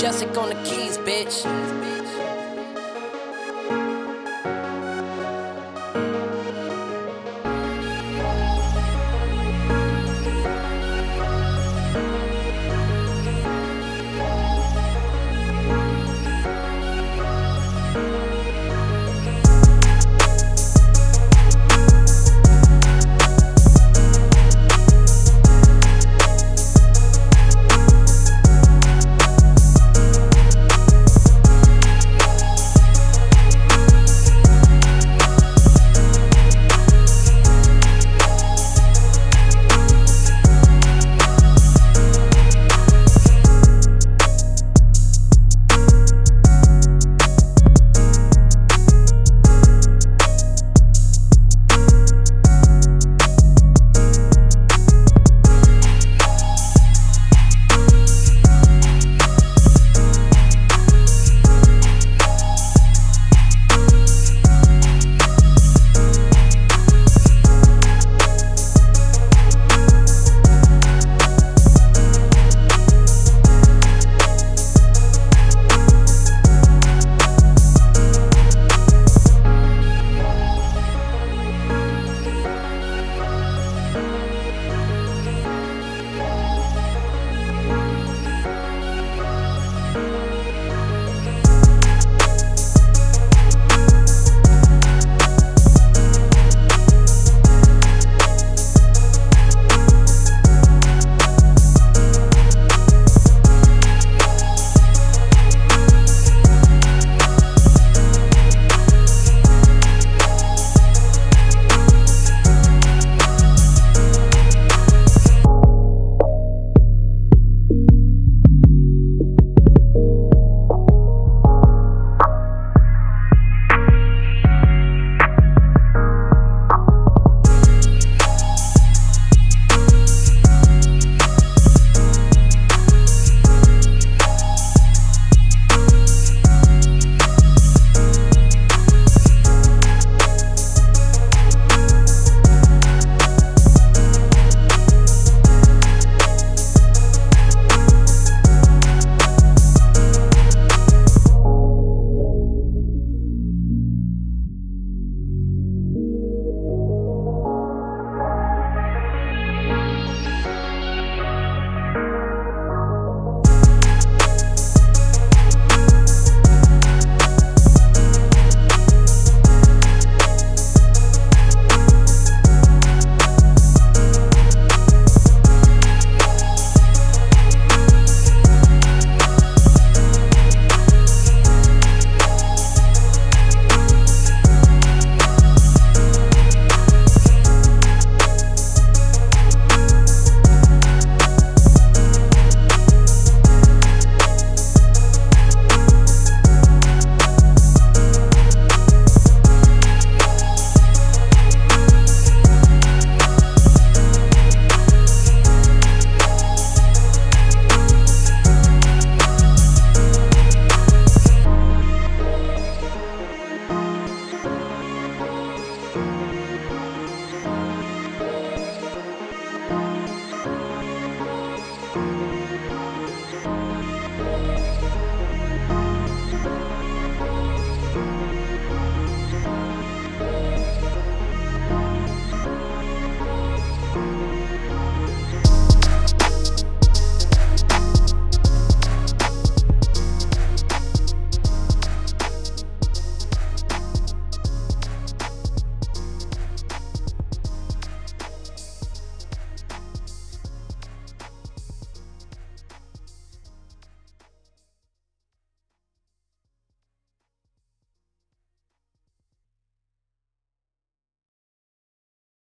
Jessica on the keys, bitch.